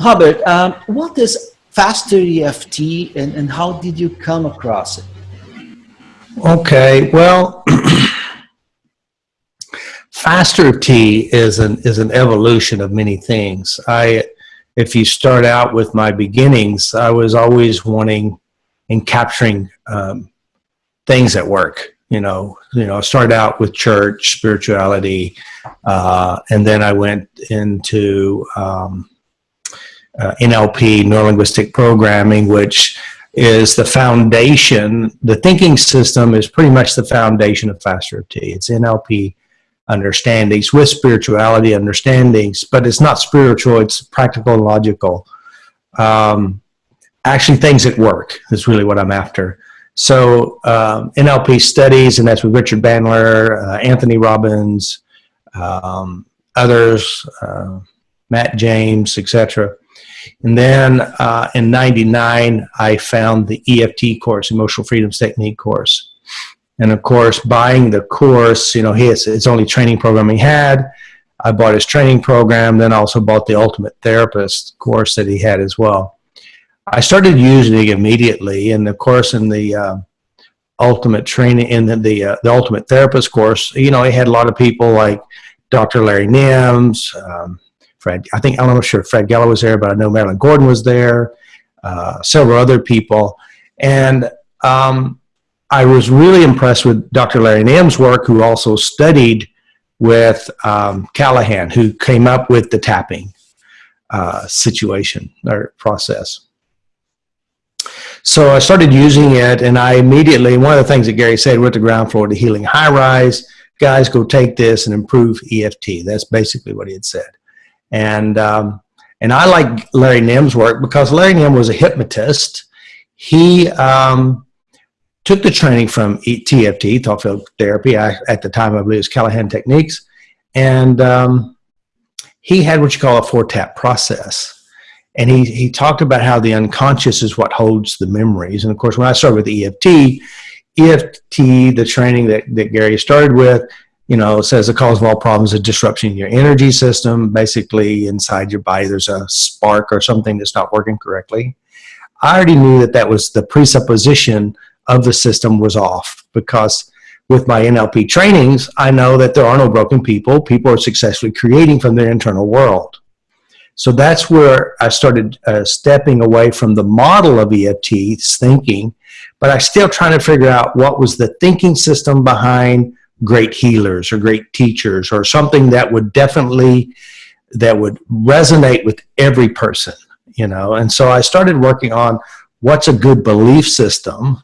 Robert, um, what is faster EFT and, and how did you come across it? Okay, well, faster T is an is an evolution of many things. I, if you start out with my beginnings, I was always wanting and capturing um, things at work. You know, you know, I started out with church, spirituality, uh, and then I went into um, uh, NLP, neurolinguistic programming, which is the foundation. The thinking system is pretty much the foundation of Faster T. It's NLP understandings with spirituality understandings, but it's not spiritual, it's practical and logical. Um, actually, things that work is really what I'm after. So um, NLP studies, and that's with Richard Bandler, uh, Anthony Robbins, um, others, uh, Matt James, etc. And then uh, in 99, I found the EFT course, Emotional Freedoms Technique course. And of course, buying the course, you know, his, his only training program he had. I bought his training program, then also bought the Ultimate Therapist course that he had as well. I started using it immediately, and of course, in the uh, Ultimate Training, in the the, uh, the Ultimate Therapist course, you know, he had a lot of people like Dr. Larry Nims, um, Fred, I think, I'm not sure Fred Gallo was there, but I know Marilyn Gordon was there, uh, several other people. And um, I was really impressed with Dr. Larry Nim's work, who also studied with um, Callahan, who came up with the tapping uh, situation or process. So I started using it, and I immediately, one of the things that Gary said, with the ground floor to healing high rise. Guys, go take this and improve EFT. That's basically what he had said. And, um, and I like Larry Nim's work because Larry Nim was a hypnotist. He um, took the training from TFT, thought field therapy. I, at the time, I believe it was Callahan Techniques. And um, he had what you call a four tap process. And he, he talked about how the unconscious is what holds the memories. And of course, when I started with EFT, EFT, the training that, that Gary started with, you know, it says the cause of all problems is disruption in your energy system. Basically, inside your body, there's a spark or something that's not working correctly. I already knew that that was the presupposition of the system was off because with my NLP trainings, I know that there are no broken people. People are successfully creating from their internal world. So that's where I started uh, stepping away from the model of EFT thinking, but I still trying to figure out what was the thinking system behind great healers or great teachers or something that would definitely that would resonate with every person you know? And so i started working on what's a good belief system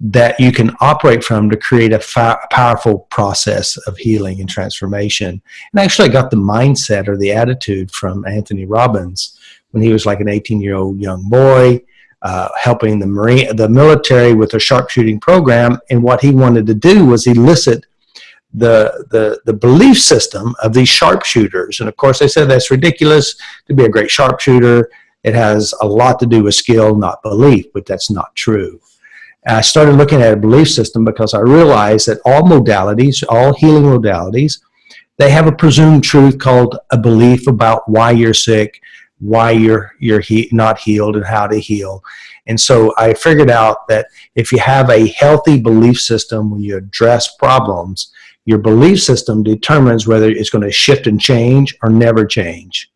that you can operate from to create a powerful process of healing and transformation. And actually i got the mindset or the attitude from anthony robbins when he was like an 18 year old young boy uh, helping the marine the military with a sharpshooting program. And what he wanted to do was elicit the, the, the belief system of these sharpshooters. And of course, they said that's ridiculous to be a great sharpshooter. It has a lot to do with skill, not belief, but that's not true. I started looking at a belief system because I realized that all modalities, all healing modalities, they have a presumed truth called a belief about why you're sick, why you're you're he not healed, and how to heal. And so I figured out that if you have a healthy belief system when you address problems, your belief system determines whether it's going to shift and change or never change.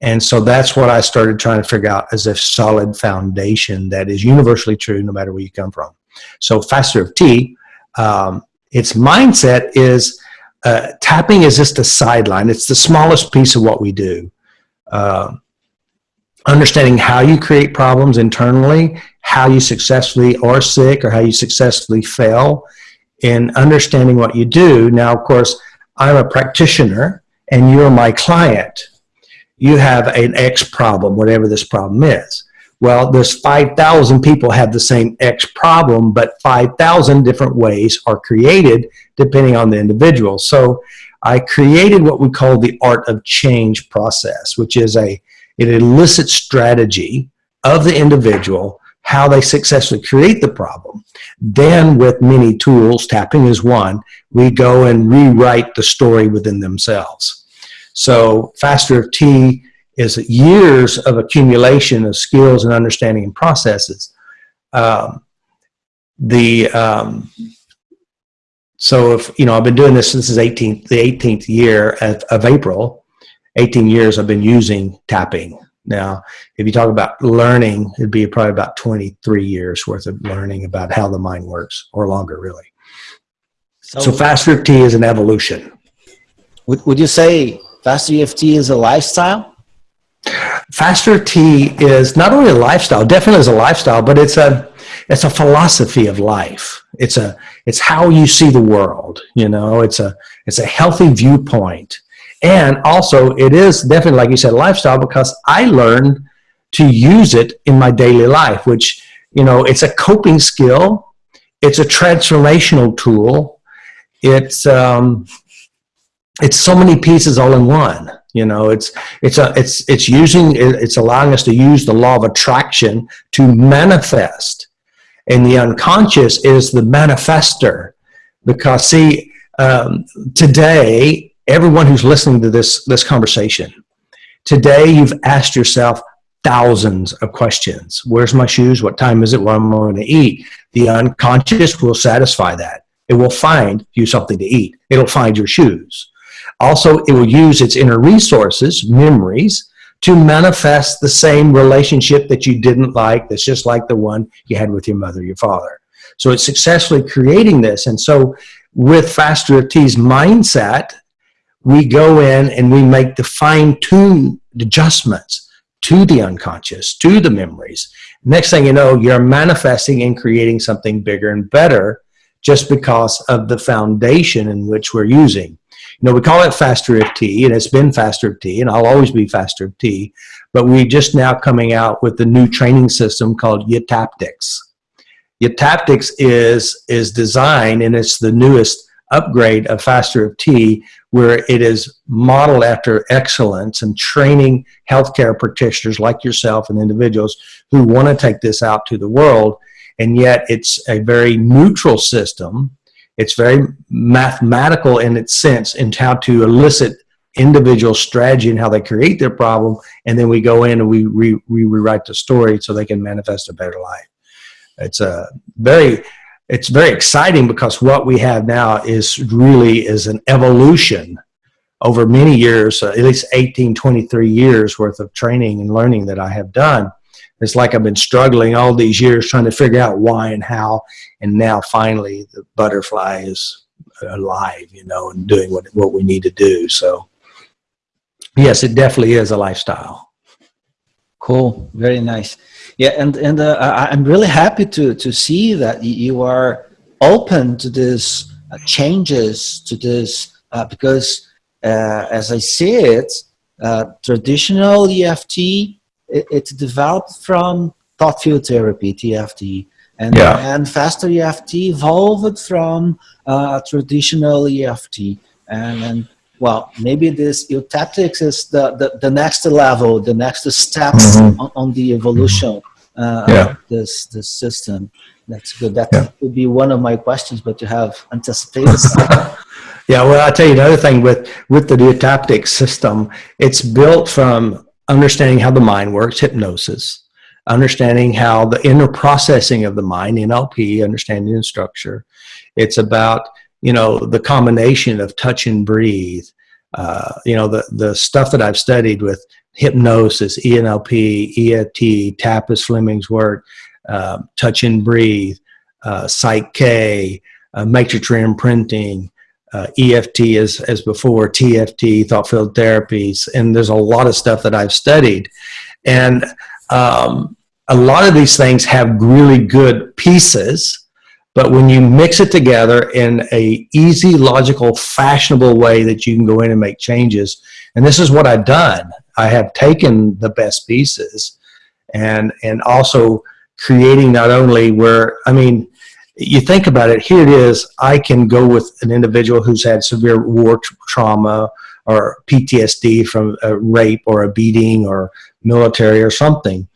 And so that's what I started trying to figure out as a solid foundation that is universally true no matter where you come from. So Faster of T, um, its mindset is uh, tapping is just a sideline. It's the smallest piece of what we do. Uh, understanding how you create problems internally, how you successfully are sick or how you successfully fail, in understanding what you do. Now, of course, I'm a practitioner and you're my client. You have an X problem, whatever this problem is. Well, there's 5,000 people have the same X problem, but 5,000 different ways are created depending on the individual. So I created what we call the art of change process, which is a an illicit strategy of the individual how they successfully create the problem. Then with many tools, tapping is one, we go and rewrite the story within themselves. So Faster of T is years of accumulation of skills and understanding and processes. Um, the um, so if you know I've been doing this since 18th the 18th year of, of April 18 years I've been using tapping now if you talk about learning it'd be probably about 23 years worth of learning about how the mind works or longer really so, so fast EFT is an evolution would, would you say fast EFT is a lifestyle faster T is not only a lifestyle definitely is a lifestyle but it's a it's a philosophy of life. It's a it's how you see the world. You know, it's a it's a healthy viewpoint, and also it is definitely like you said, lifestyle because I learned to use it in my daily life. Which you know, it's a coping skill. It's a transformational tool. It's um, it's so many pieces all in one you know it's it's a it's it's using it's allowing us to use the law of attraction to manifest and the unconscious is the manifester because see um, today everyone who's listening to this this conversation today you've asked yourself thousands of questions. Where's my shoes? What time is it? What am i going to eat? The unconscious will satisfy that. It will find you something to eat. It'll find your shoes. Also it will use its inner resources memories to manifest the same relationship that you didn't like that's just like the one you had with your mother your father. So it's successfully creating this and so with faster EFT's mindset we go in and we make the fine-tuned adjustments to the unconscious to the memories next thing you know you're manifesting and creating something bigger and better just because of the foundation in which we're using you know, we call it Faster EFT, and it's been Faster EFT, and I'll always be Faster EFT. But we just now coming out with the new training system called YTAPTICS. YTAPTICS is is designed, and it's the newest upgrade of Faster EFT, where it is modeled after excellence and training healthcare practitioners like yourself and individuals who want to take this out to the world. And yet, it's a very neutral system it's very mathematical in its sense in how to elicit individual strategy and how they create their problem. And then we go in and we, re, we rewrite the story so they can manifest a better life. It's a very, it's very exciting because what we have now is really is an evolution over many years, uh, at least 18, 23 years worth of training and learning that I have done it's like I've been struggling all these years trying to figure out why and how, and now finally the butterfly is alive, you know, and doing what what we need to do. So, yes, it definitely is a lifestyle. Cool, very nice. Yeah, and and uh, I, I'm really happy to to see that you are open to these uh, changes to this uh, because uh, as I see it, uh, traditional EFT it, it developed from thought field therapy, TFT, and, yeah. and faster EFT evolved from uh, traditional EFT. And, and well, maybe this YTAPTICS is the, the, the next level, the next steps mm -hmm. on, on, the evolution uh, yeah. of this, this system. That's good. That yeah. would be one of my questions, but you have anticipated. yeah, well, I'll tell you another thing with, with the YTAPTICS system, it's built from understanding how the mind works, hypnosis, understanding how the inner processing of the mind, NLP, understanding the structure. It's about, you know, the combination of touch and breathe. Uh, you know, the, the stuff that I've studied with hypnosis, ENLP, EFT, Tapas Fleming's work, uh, touch and breathe, uh, Psych K, uh, matrix reimprinting, uh, EFT as, as before, TFT, thought field therapies, and there's a lot of stuff that I've studied. And um, a lot of these things have really good pieces, but when you mix it together in a easy, logical, fashionable way that you can go in and make changes, and this is what I've done. I have taken the best pieces and, and also creating not only where, I mean, you think about it, here it is, I can go with an individual who's had severe war trauma or PTSD from a rape or a beating or military or something.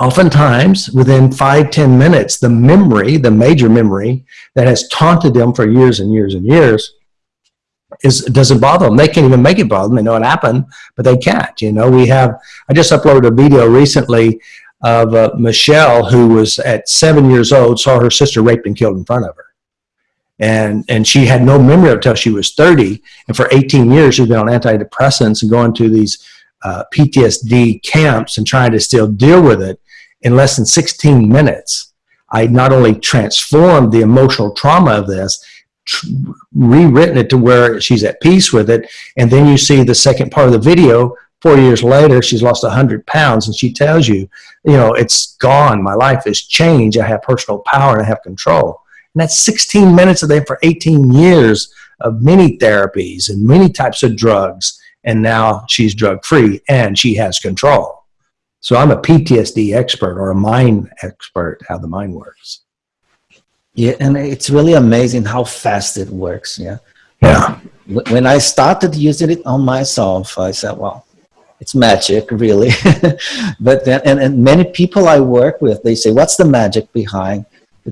Oftentimes, within five ten minutes, the memory, the major memory that has taunted them for years and years and years, is doesn't bother them. They can't even make it bother them. They know it happened, but they can't. You know, we have. I just uploaded a video recently of uh, Michelle, who was at seven years old, saw her sister raped and killed in front of her, and and she had no memory until she was 30, and for 18 years she's been on antidepressants and going to these uh, PTSD camps and trying to still deal with it. In less than 16 minutes, I not only transformed the emotional trauma of this, rewritten it to where she's at peace with it. And then you see the second part of the video. Four years later, she's lost 100 pounds, and she tells you, you know, it's gone. My life has changed. I have personal power and I have control. And that's 16 minutes a day for 18 years of many therapies and many types of drugs. And now she's drug free and she has control. So I'm a PTSD expert or a mind expert, how the mind works. Yeah, and it's really amazing how fast it works. Yeah. Yeah. When I started using it on myself, I said, well, it's magic, really. but then, and, and many people I work with, they say, what's the magic behind?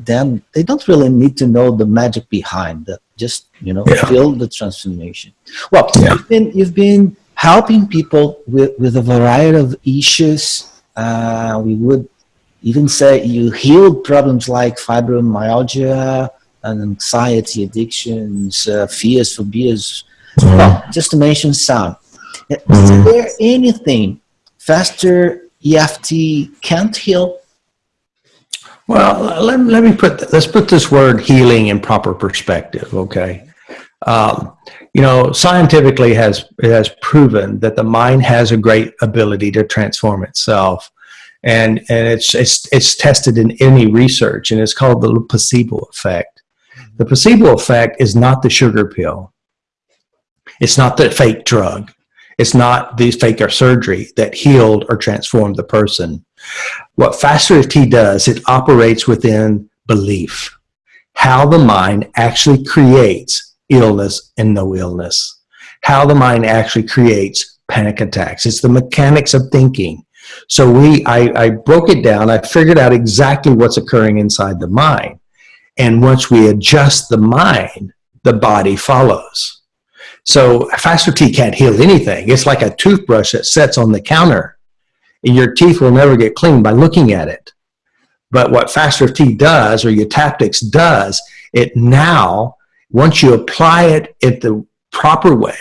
Then they don't really need to know the magic behind that. Just, you know, yeah. feel the transformation. Well, yeah. you've, been, you've been helping people with, with a variety of issues. Uh, we would even say you healed problems like fibromyalgia and anxiety, addictions, uh, fears, phobias, mm-hmm. well, just to mention some. Is mm-hmm. there anything faster EFT can't heal? Well, let, let me put, let's put this word healing in proper perspective, okay? Um, you know, scientifically has, it has proven that the mind has a great ability to transform itself and and it's it's it's tested in any research, and it's called the placebo effect. The placebo effect is not the sugar pill. It's not the fake drug. It's not the fake or surgery that healed or transformed the person. What Faster EFT does, it operates within belief. How the mind actually creates illness and no illness. How the mind actually creates panic attacks. It's the mechanics of thinking. So we, I, I broke it down. I figured out exactly what's occurring inside the mind. And once we adjust the mind, the body follows. So Faster T can't heal anything. It's like a toothbrush that sits on the counter. Your teeth will never get clean by looking at it. But what Faster T does, or YTAPTICS does, it now, once you apply it in the proper way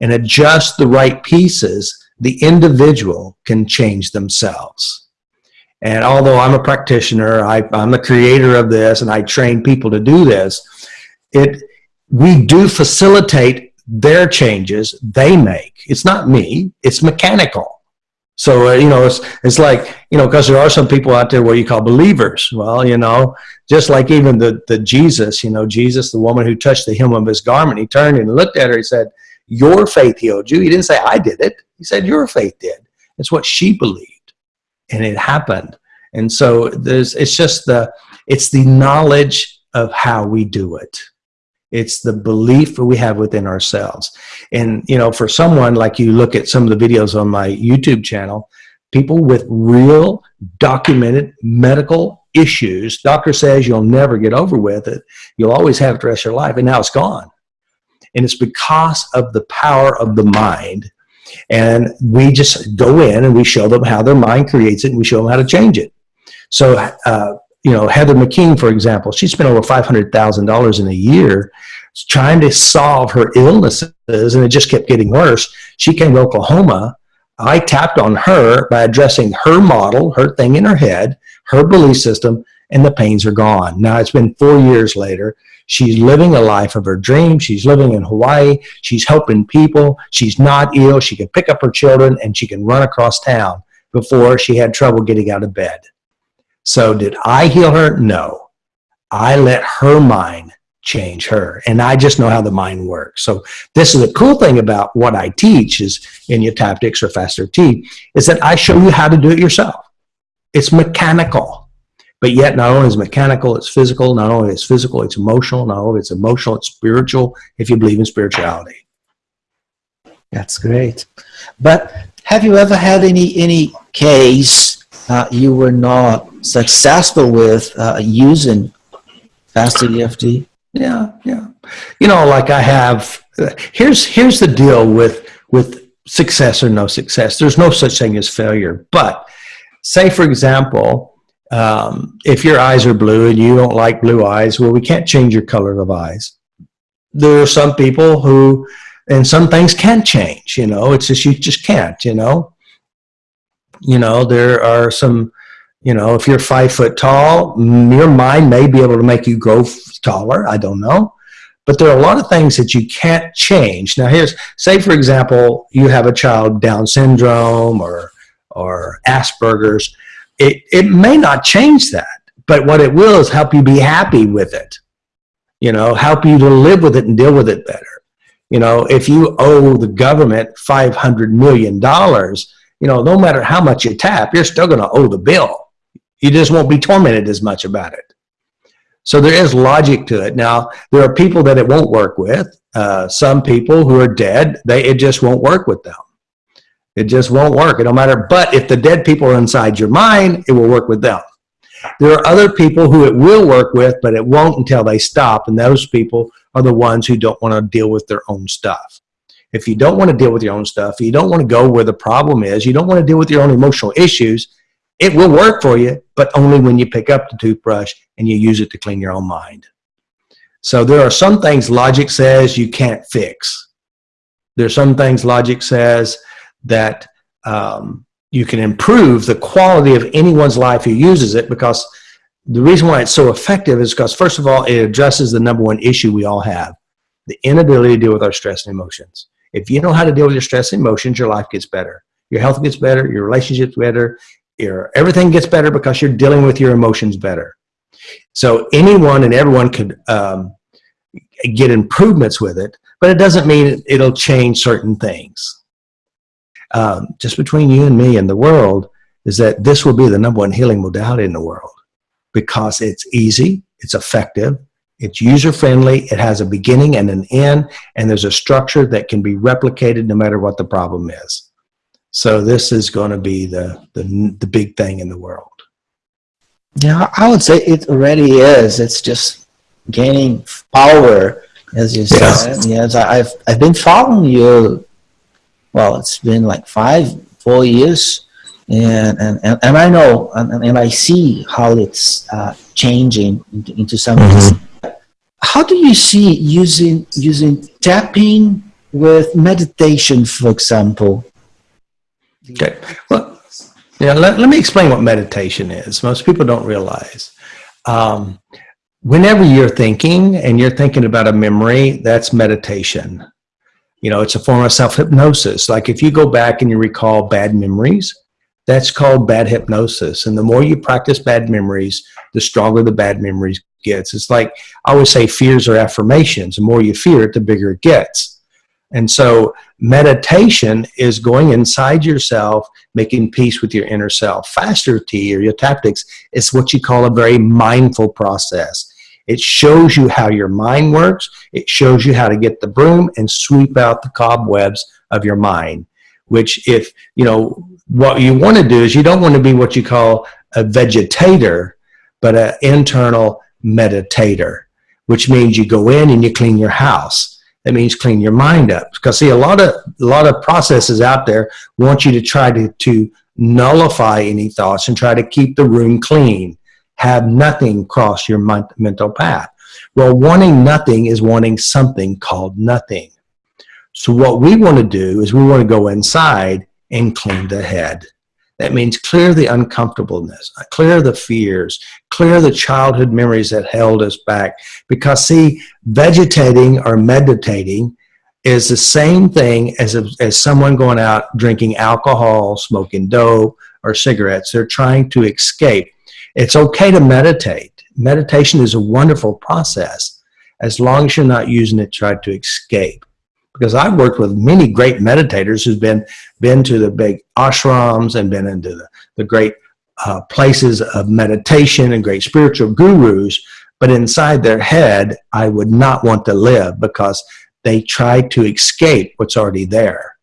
and adjust the right pieces, the individual can change themselves. And although I'm a practitioner, I, am the creator of this, and I train people to do this, it we do facilitate their changes they make. It's not me, it's mechanical. So, uh, you know, it's, it's like, you know, because there are some people out there what you call believers. Well, you know, just like even the, the Jesus, you know, Jesus, the woman who touched the hem of his garment, he turned and looked at her, he said, your faith healed you. He didn't say, I did it. He said, your faith did. It's what she believed. And it happened. And so there's, it's just the, it's the knowledge of how we do it. It's the belief that we have within ourselves. And, you know, for someone like you look at some of the videos on my YouTube channel, people with real documented medical issues, doctor says you'll never get over with it. You'll always have it the rest of your life. And now it's gone. And it's because of the power of the mind. And we just go in and we show them how their mind creates it and we show them how to change it. So, uh, you know, Heather McKean, for example, she spent over $500,000 in a year trying to solve her illnesses and it just kept getting worse. She came to Oklahoma. I tapped on her by addressing her model, her thing in her head, her belief system, and the pains are gone. Now it's been four years later. She's living a life of her dreams. She's living in Hawaii. She's helping people. She's not ill. She can pick up her children and she can run across town before she had trouble getting out of bed. So did I heal her? No. I let her mind change her. And I just know how the mind works. So this is a cool thing about what I teach is in YTAPTICS or Faster T is that I show you how to do it yourself. It's mechanical. But yet, not only is mechanical, it's physical. Not only it's physical, it's emotional. Not only it's emotional, it's spiritual. If you believe in spirituality, that's great. But have you ever had any any case uh, you were not successful with uh, using EFT? Yeah, yeah. You know, like I have here's here's the deal with with success or no success. There's no such thing as failure. But say, for example, um, if your eyes are blue and you don't like blue eyes, well, we can't change your color of eyes. There are some people who, and some things can change. You know, it's just you just can't. You know, you know there are some. You know, if you're five foot tall, mm, your mind may be able to make you grow taller. I don't know but there are a lot of things that you can't change. Now here's, say for example, you have a child Down syndrome or, or Asperger's. It, it may not change that, but what it will is help you be happy with it. You know, help you to live with it and deal with it better. You know, if you owe the government $500 million, you know, no matter how much you tap, you're still going to owe the bill. You just won't be tormented as much about it. So there is logic to it. Now, there are people that it won't work with. Uh, some people who are dead, they it just won't work with them. It just won't work. It don't matter. But if the dead people are inside your mind, it will work with them. There are other people who it will work with, but it won't until they stop. And those people are the ones who don't want to deal with their own stuff. If you don't want to deal with your own stuff, you don't want to go where the problem is, you don't want to deal with your own emotional issues, it will work for you, but only when you pick up the toothbrush and you use it to clean your own mind. So there are some things logic says you can't fix. There's some things logic says that um, you can improve the quality of anyone's life who uses it because the reason why it's so effective is because first of all, it addresses the number one issue we all have, the inability to deal with our stress and emotions. If you know how to deal with your stress and emotions, your life gets better. Your health gets better, your relationships better, your everything gets better because you're dealing with your emotions better. So anyone and everyone could um, get improvements with it, but it doesn't mean it'll change certain things. Um, just between you and me and the world is that this will be the number one healing modality in the world because it's easy, it's effective, it's user-friendly, it has a beginning and an end, and there's a structure that can be replicated no matter what the problem is. So this is going to be the, the, the big thing in the world. Yeah, I would say it already is. It's just gaining power, as you said. Yes, I've I've been following you. Well, it's been like five, four years, and and and, and I know and, and I see how it's uh, changing into, into something. Mm -hmm. How do you see using using tapping with meditation, for example? Okay. Well, yeah, let, let me explain what meditation is. Most people don't realize. Um, whenever you're thinking and you're thinking about a memory, that's meditation. You know, it's a form of self-hypnosis. Like if you go back and you recall bad memories, that's called bad hypnosis. And the more you practice bad memories, the stronger the bad memories gets. It's like I always say fears are affirmations. The more you fear it, the bigger it gets. And so meditation is going inside yourself, making peace with your inner self. Faster T or YTAPTICS is what you call a very mindful process. It shows you how your mind works. It shows you how to get the broom and sweep out the cobwebs of your mind, which if, you know, what you want to do is you don't want to be what you call a vegetator, but an internal meditator, which means you go in and you clean your house that means clean your mind up. Because see, a lot of a lot of processes out there want you to try to, to nullify any thoughts and try to keep the room clean. Have nothing cross your mental path. Well, wanting nothing is wanting something called nothing. So what we want to do is we want to go inside and clean the head. That means clear the uncomfortableness, clear the fears, clear the childhood memories that held us back. Because see, vegetating or meditating is the same thing as, as someone going out drinking alcohol, smoking dope, or cigarettes. They're trying to escape. It's okay to meditate. Meditation is a wonderful process as long as you're not using it to try to escape because I've worked with many great meditators who've been been to the big ashrams and been into the, the great uh, places of meditation and great spiritual gurus, but inside their head, I would not want to live because they try to escape what's already there.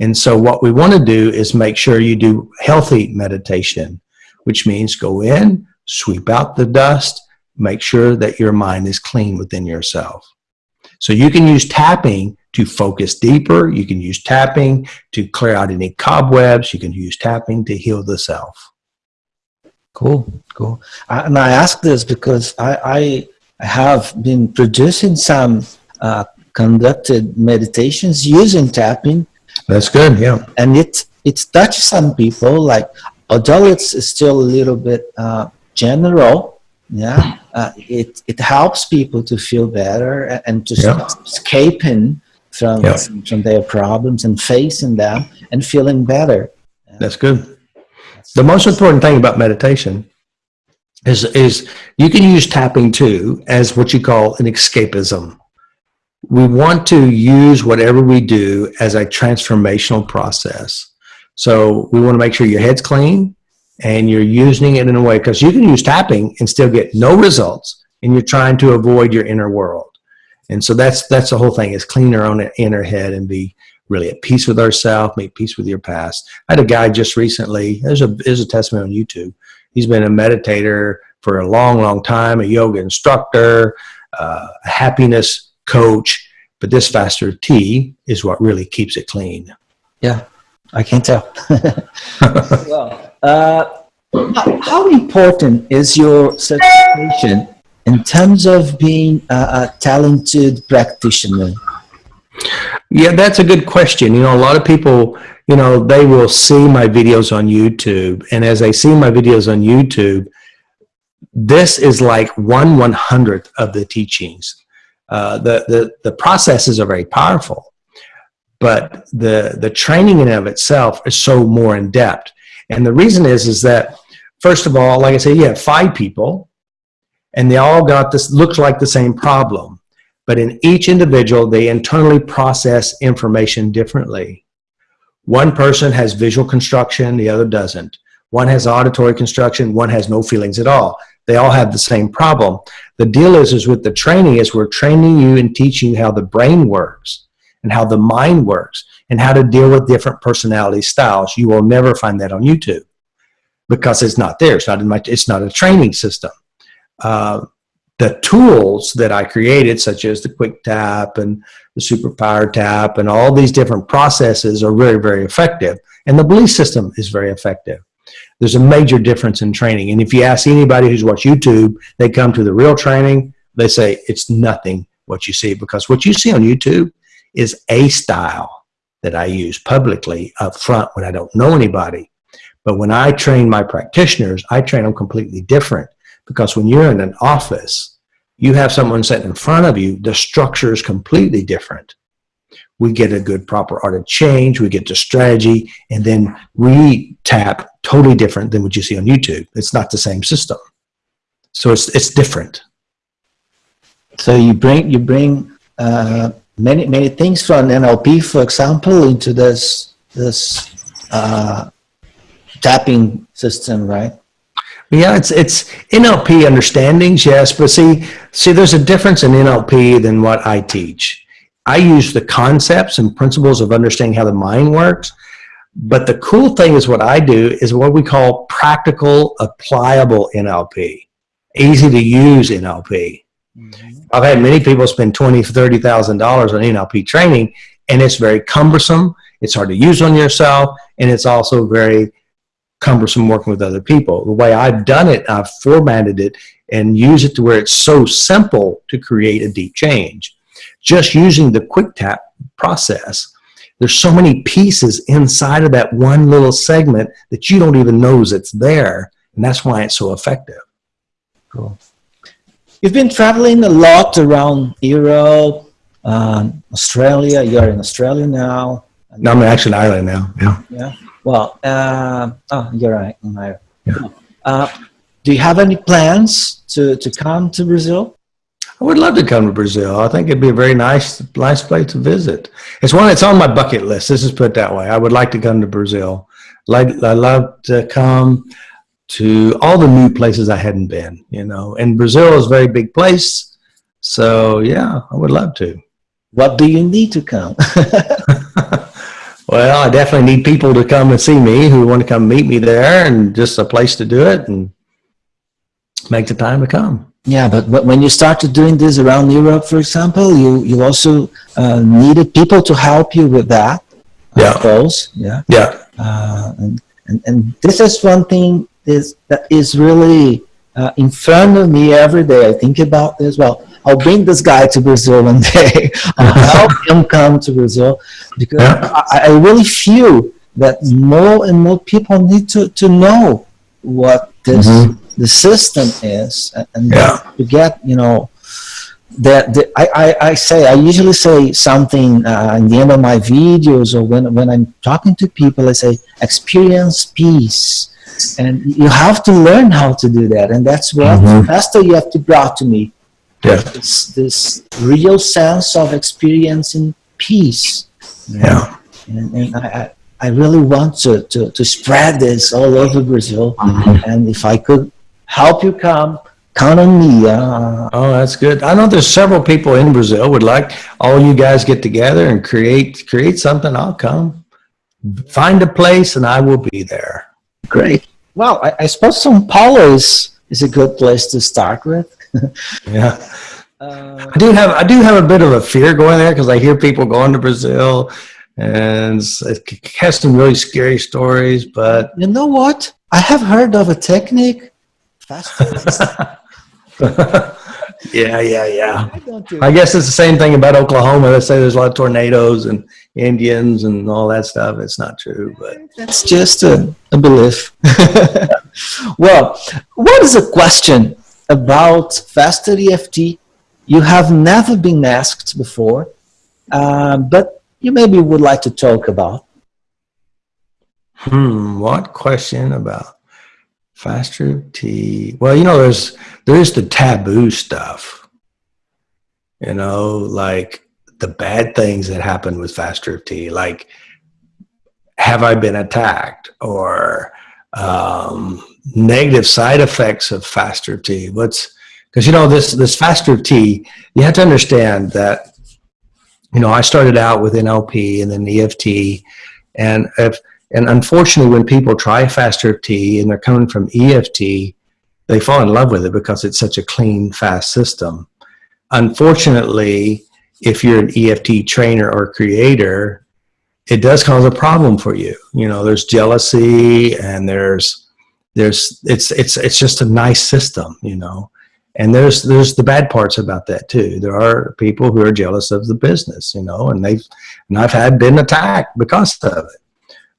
And so what we want to do is make sure you do healthy meditation, which means go in, sweep out the dust, make sure that your mind is clean within yourself. So you can use tapping to focus deeper. You can use tapping to clear out any cobwebs. You can use tapping to heal the self. Cool, cool. I, and I ask this because I, I have been producing some uh, conducted meditations using tapping. That's good, yeah. And it, it touches some people, like, although it's still a little bit uh, general, yeah, uh, it, it helps people to feel better and to Yeah. escaping from, Yeah. from their problems and facing them and feeling better. That's good. The most important thing about meditation is, is you can use tapping too as what you call an escapism. We want to use whatever we do as a transformational process. So we want to make sure your head's clean and you're using it in a way because you can use tapping and still get no results and you're trying to avoid your inner world. And so that's that's the whole thing is clean our own inner head and be really at peace with ourselves, make peace with your past. I had a guy just recently, there's a, there's a testimony on YouTube. He's been a meditator for a long, long time, a yoga instructor, uh, a happiness coach, but this faster T is what really keeps it clean. Yeah, I can't tell. well, uh, how, how important is your certification in terms of being a, a talented practitioner? Yeah, that's a good question. You know, a lot of people, you know, they will see my videos on YouTube. And as they see my videos on YouTube, this is like one one hundredth of the teachings. Uh, the, the, the processes are very powerful, but the, the training in of itself is so more in depth. And the reason is, is that, first of all, like I said, you have five people and they all got this, looks like the same problem but in each individual, they internally process information differently. One person has visual construction, the other doesn't. One has auditory construction, one has no feelings at all. They all have the same problem. The deal is, is with the training is we're training you and teaching you how the brain works and how the mind works and how to deal with different personality styles. You will never find that on YouTube because it's not there. It's not in my, it's not a training system. Uh, the tools that I created, such as the quick tap and the super power tap and all these different processes are very, very effective. And the belief system is very effective. There's a major difference in training. And if you ask anybody who's watched YouTube, they come to the real training, they say it's nothing what you see because what you see on YouTube is a style that I use publicly up front when I don't know anybody. But when I train my practitioners, I train them completely different because when you're in an office, you have someone sitting in front of you, the structure is completely different. We get a good proper art of change, we get to strategy, and then we tap totally different than what you see on YouTube. It's not the same system. So it's, it's different. So you bring you bring uh, many many things from NLP, for example, into this this uh, tapping system, right? Yeah, it's it's NLP understandings, yes, but see, see, there's a difference in NLP than what I teach. I use the concepts and principles of understanding how the mind works, but the cool thing is what I do is what we call practical, applicable NLP, easy to use NLP. Mm-hmm. I've had many people spend twenty, thirty thousand dollars on NLP training, and it's very cumbersome. It's hard to use on yourself, and it's also very cumbersome working with other people. The way I've done it, I've formatted it and use it to where it's so simple to create a deep change. Just using the quick tap process, there's so many pieces inside of that one little segment that you don't even know it's there. And that's why it's so effective. Cool. You've been traveling a lot around Europe, um, Australia. You're in Australia now. No, I'm actually in Ireland now. Yeah. Yeah. Well, uh, oh, you're right. Uh, do you have any plans to, to come to Brazil? I would love to come to Brazil. I think it'd be a very nice, nice place to visit. It's one that's on my bucket list. This is put that way. I would like to come to Brazil. Like I love to come to all the new places I hadn't been. You know, and Brazil is a very big place. So yeah, I would love to. What do you need to come? well, I definitely need people to come and see me who want to come meet me there, and just a place to do it and make the time to come. Yeah, but, but when you started doing this around Europe, for example, you, you also uh, needed people to help you with that. Yeah. Goals. Yeah. Yeah. Uh, and, and, and this is one thing is, that is really uh, in front of me every day. I think about this. Well, I'll bring this guy to Brazil one day. I'll help him come to Brazil because I, I really feel that more and more people need to, to know what this Mhm. the system is and- Yeah. to get you know that the, I, I, I say I usually say something uh, in the end of my videos or when, when I'm talking to people I say experience peace and you have to learn how to do that and that's what Mhm. Pastor you have to brought to me Yeah. this, this real sense of experiencing peace Yeah. and, and I, I really want to, to, to spread this all over Brazil and if I could help you come count on me uh, Oh, that's good. I know there's several people in Brazil would like all you guys get together and create create something. I'll come. Find a place and I will be there. great well I, I suppose São Paulo is is a good place to start with Yeah. uh, I do have I do have a bit of a fear going there because I hear people going to Brazil and it has some really scary stories, but you know what I have heard of a technique fast yeah, yeah, yeah. I do I guess it's the same thing about Oklahoma. They say there's a lot of tornadoes and Indians and all that stuff. It's not true, but That's just a, a belief. well, what is a question about faster EFT you have never been asked before, uh, but you maybe would like to talk about? Hmm, what question about faster T? Well, you know, there's there's the taboo stuff. You know, like the bad things that happen with faster T, like have I been attacked or um, negative side effects of faster T? What's because you know this this faster T, you have to understand that you know I started out with NLP and then EFT, and if and unfortunately, when people try faster T and they're coming from EFT, they fall in love with it because it's such a clean, fast system. Unfortunately, if you're an EFT trainer or creator, it does cause a problem for you. You know, there's jealousy and there's there's it's it's it's just a nice system, you know. And there's there's the bad parts about that too. There are people who are jealous of the business, you know, and they've and I've had been attacked because of it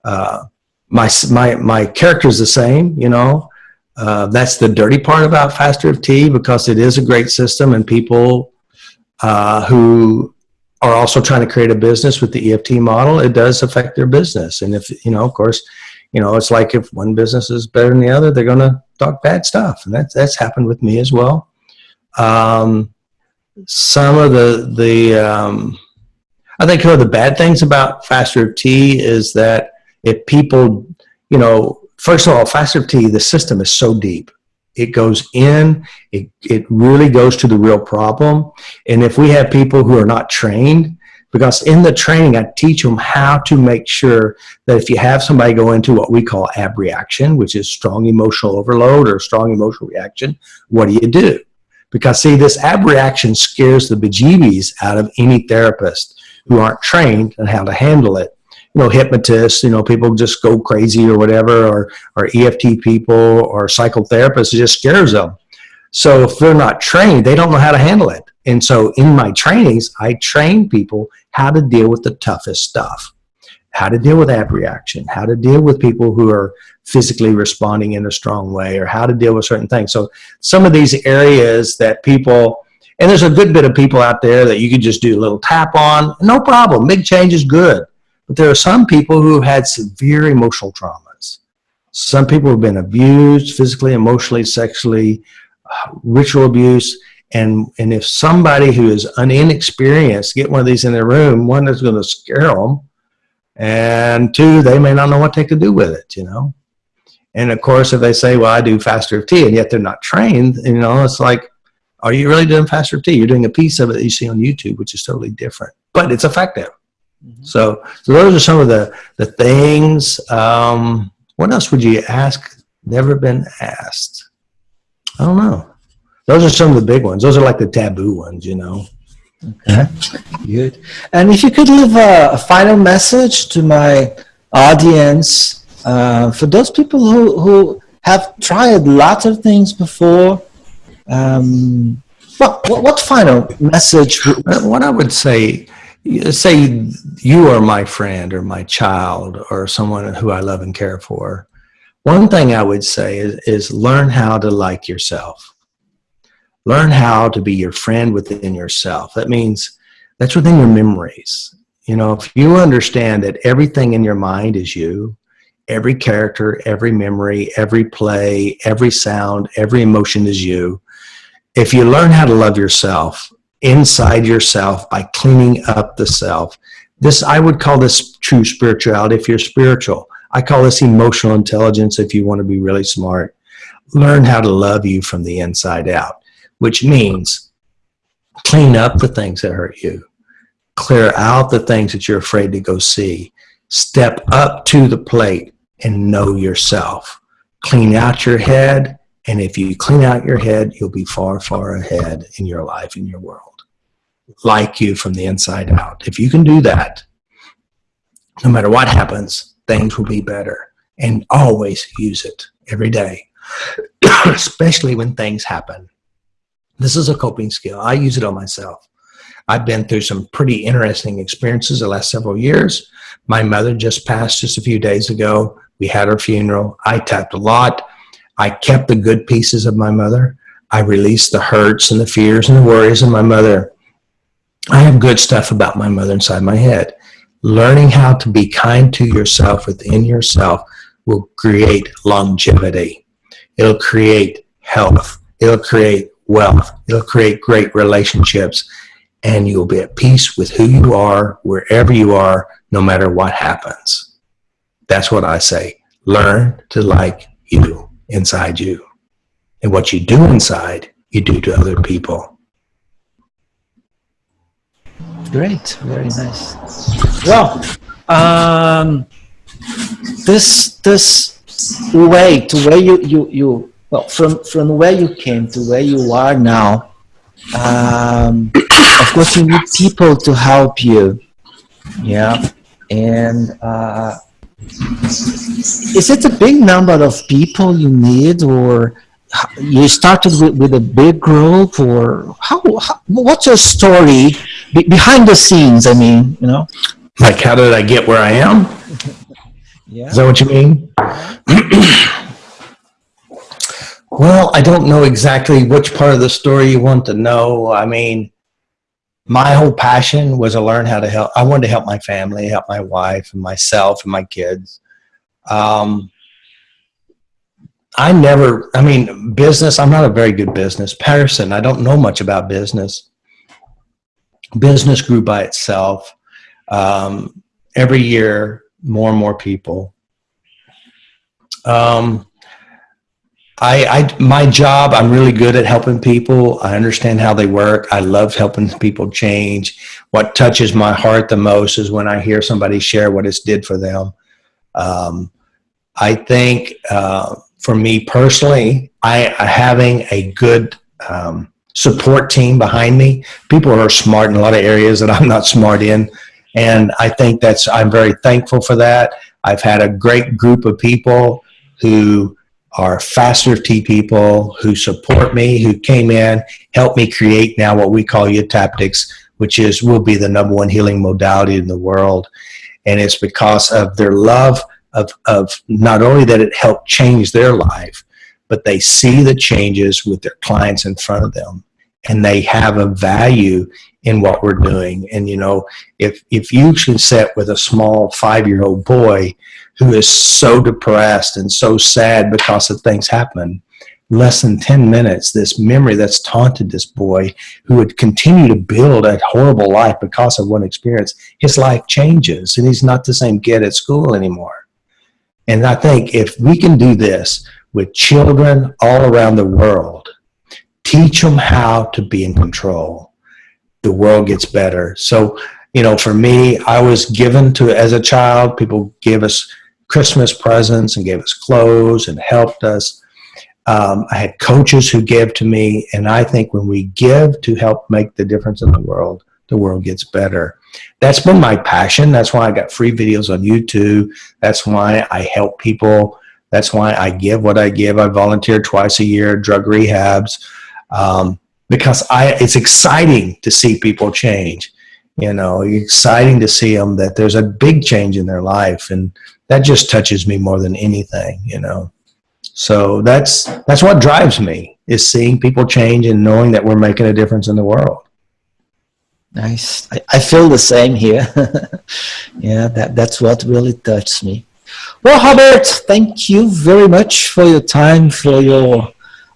uh, my my my character is the same. You know, uh, that's the dirty part about Faster of T because it is a great system, and people uh, who are also trying to create a business with the EFT model, it does affect their business. And if you know, of course, you know, it's like if one business is better than the other, they're going to talk bad stuff, and that's that's happened with me as well. Um, some of the the um, I think one of the bad things about Faster T is that if people, you know, first of all, faster T, the system is so deep. It goes in, it, it really goes to the real problem. And if we have people who are not trained, because in the training, I teach them how to make sure that if you have somebody go into what we call abreaction, which is strong emotional overload or strong emotional reaction, what do you do? Because see, this abreaction scares the bejeebies out of any therapist who aren't trained on how to handle it you know, hypnotists, you know, people just go crazy or whatever, or, or EFT people or psychotherapists, it just scares them. So if they're not trained, they don't know how to handle it. And so in my trainings, I train people how to deal with the toughest stuff, how to deal with abreaction, how to deal with people who are physically responding in a strong way, or how to deal with certain things. So some of these areas that people, and there's a good bit of people out there that you could just do a little tap on, no problem. Big change is good. But there are some people who have had severe emotional traumas. Some people have been abused physically, emotionally, sexually, ritual abuse. And, and if somebody who is inexperienced get one of these in their room, one is going to scare them. And two, they may not know what they could do with it, you know. And of course, if they say, well, I do faster T, and yet they're not trained, you know, it's like, are you really doing faster T? You're doing a piece of it that you see on YouTube, which is totally different, but it's effective. So, so those are some of the the things. Um, what else would you ask? Never been asked. I don't know. those are some of the big ones. Those are like the taboo ones, you know. Okay, good. And if you could leave a, a final message to my audience, uh, for those people who, who have tried lots of things before, um, what, what, what final message? What I would say, say you are my friend or my child or someone who I love and care for. One thing I would say is, is learn how to like yourself. Learn how to be your friend within yourself. That means that's within your memories. You know, if you understand that everything in your mind is you, every character, every memory, every play, every sound, every emotion is you. If you learn how to love yourself inside yourself by cleaning up the self, this, I would call this true spirituality if you're spiritual. I call this emotional intelligence if you want to be really smart. Learn how to love you from the inside out which means clean up the things that hurt you, clear out the things that you're afraid to go see, step up to the plate and know yourself. Clean out your head, and if you clean out your head, you'll be far, far ahead in your life, in your world. Like you from the inside out. If you can do that, no matter what happens, things will be better. And always use it every day, especially when things happen. This is a coping skill. I use it on myself. I've been through some pretty interesting experiences the last several years. My mother just passed just a few days ago. We had her funeral. I tapped a lot. I kept the good pieces of my mother. I released the hurts and the fears and the worries of my mother. I have good stuff about my mother inside my head. Learning how to be kind to yourself within yourself will create longevity. It'll create health. It'll create wealth. It'll create great relationships and you'll be at peace with who you are, wherever you are, no matter what happens. That's what I say. Learn to like you inside you. And what you do inside, you do to other people. Great. Very nice. Well, um, this, this way to where you, you, you well, from, from where you came to where you are now, um, of course you need people to help you. Yeah. And uh, is it a big number of people you need or you started with, with a big group or how, how what's your story be, behind the scenes? I mean, you know, like how did I get where I am? yeah. Is that what you mean? Well, I don't know exactly which part of the story you want to know. I mean, my whole passion was to learn how to help. I wanted to help my family, help my wife and myself and my kids. Um, I never, I mean, business, I'm not a very good business person. I don't know much about business. Business grew by itself. Um, every year, more and more people. Um, I, I, my job, I'm really good at helping people. I understand how they work. I love helping people change. What touches my heart the most is when I hear somebody share what it's did for them. Um, I think uh, for me personally, I having a good um, support team behind me. People are smart in a lot of areas that I'm not smart in. And I think that's, I'm very thankful for that. I've had a great group of people who are Faster EFT people who support me, who came in, helped me create now what we call YTAPTICS, which is will be the number one healing modality in the world. And it's because of their love of, of not only that it helped change their life, but they see the changes with their clients in front of them and they have a value in what we're doing. And you know, if if you can sit with a small five-year-old boy who is so depressed and so sad because of things happen, less than 10 minutes, this memory that's taunted this boy who would continue to build a horrible life because of one experience, his life changes and he's not the same kid at school anymore. And I think if we can do this with children all around the world, teach them how to be in control, the world gets better. So, you know, for me, I was given to, as a child, people gave us Christmas presents and gave us clothes and helped us. Um, I had coaches who gave to me, and I think when we give to help make the difference in the world, the world gets better. That's been my passion. That's why I got free videos on YouTube. That's why I help people. That's why I give what I give. I volunteer twice a year, drug rehabs, um, because I. It's exciting to see people change. You know, exciting to see them that there's a big change in their life, and that just touches me more than anything. You know. So that's that's what drives me is seeing people change and knowing that we're making a difference in the world. Nice. I, I feel the same here. yeah, that, that's what really touches me. Well, Robert, thank you very much for your time, for your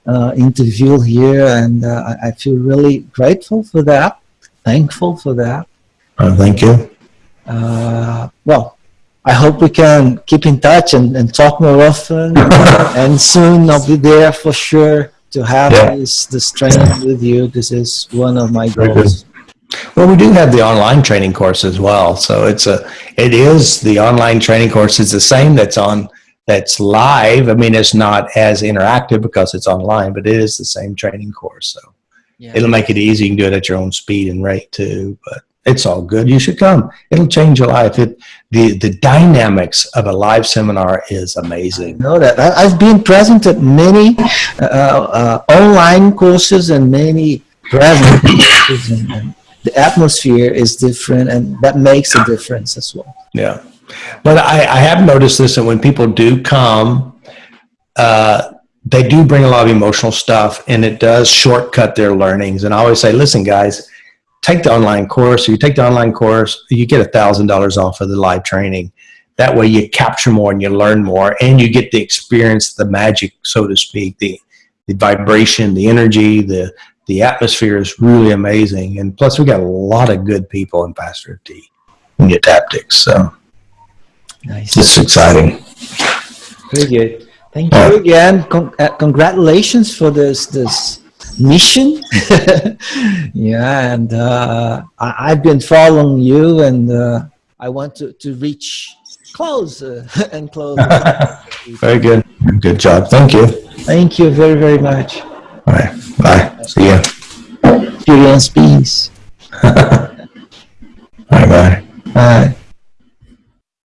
uh, interview here, and uh, I, I feel really grateful for that, thankful for that. Uh, thank you. Uh, well, I hope we can keep in touch and, and talk more often, and soon I'll be there for sure to have Yeah. this, this training with you. This is one of my goals. Well, we do have the online training course as well. So it's a, it is the online training course is the same that's on, that's live. I mean, it's not as interactive because it's online, but it is the same training course. So Yeah. it'll make it easy. You can do it at your own speed and rate too, but it's all good. You should come. It'll change your life. It, the, the dynamics of a live seminar is amazing. know that. I, I've been present at many uh, uh, online courses and many present courses and, and the atmosphere is different and that makes a difference as well. Yeah. But I, I have noticed this that when people do come, uh, they do bring a lot of emotional stuff and it does shortcut their learnings. And I always say, listen, guys, take the online course. You take the online course, you get a thousand dollars off of the live training. That way you capture more and you learn more and you get the experience, the magic, so to speak, the, the vibration, the energy, the, the atmosphere is really amazing. And plus we got a lot of good people in Faster EFT in YTAPTICS. So Nice. it's exciting. Very good. Thank you again. Con- uh, congratulations for this this mission. yeah, and uh, I, I've been following you, and uh, I want to, to reach closer and closer. Very good. Good job. Thank you. Thank you very, very much. All right. Bye. See ya. Experience peace. Bye bye. Bye.